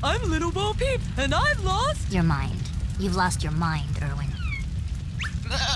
I'm Little Bo Peep, and I've lost... Your mind. You've lost your mind, Erwin.